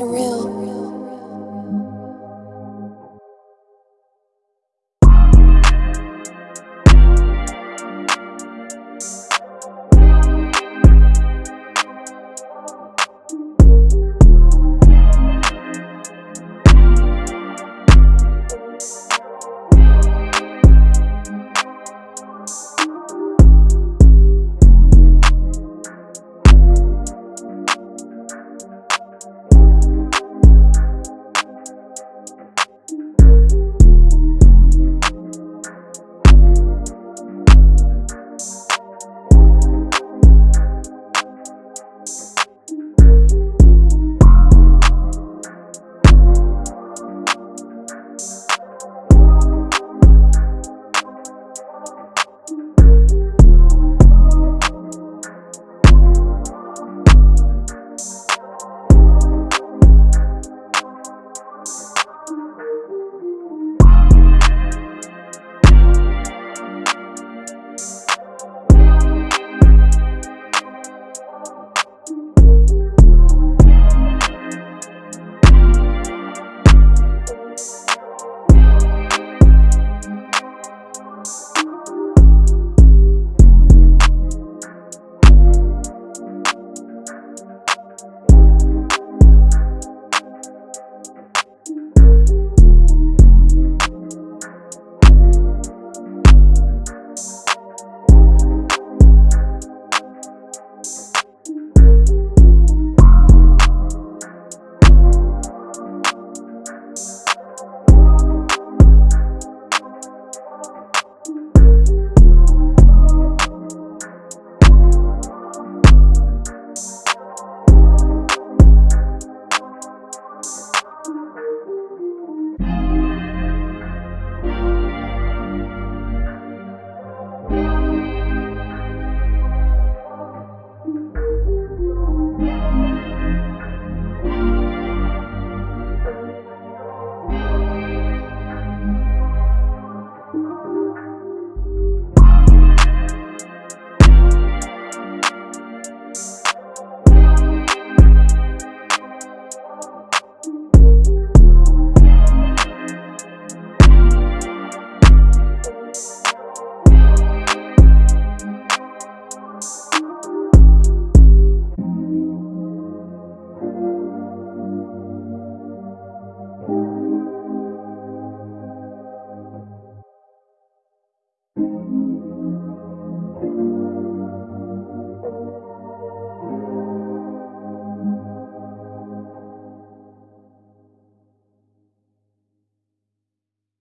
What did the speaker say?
It's real.